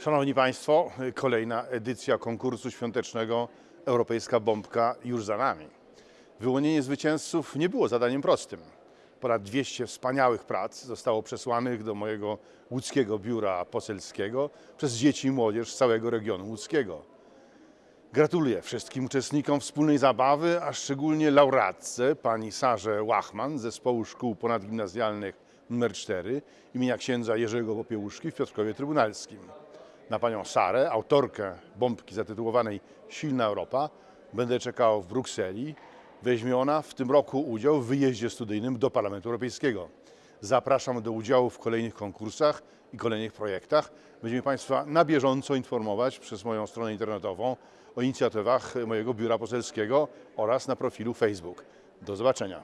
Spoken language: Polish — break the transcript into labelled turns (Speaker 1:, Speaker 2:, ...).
Speaker 1: Szanowni Państwo, kolejna edycja konkursu świątecznego Europejska Bombka już za nami. Wyłonienie zwycięzców nie było zadaniem prostym. Ponad 200 wspaniałych prac zostało przesłanych do mojego łódzkiego biura poselskiego przez dzieci i młodzież z całego regionu łódzkiego. Gratuluję wszystkim uczestnikom wspólnej zabawy, a szczególnie laureatce pani Sarze Łachman z Zespołu Szkół Ponadgimnazjalnych nr 4 imienia księdza Jerzego Popiełuszki w Piotrkowie Trybunalskim. Na panią Sarę, autorkę bombki zatytułowanej Silna Europa, będę czekał w Brukseli. Weźmie ona w tym roku udział w wyjeździe studyjnym do Parlamentu Europejskiego. Zapraszam do udziału w kolejnych konkursach i kolejnych projektach. Będziemy Państwa na bieżąco informować przez moją stronę internetową o inicjatywach mojego biura poselskiego oraz na profilu Facebook. Do zobaczenia.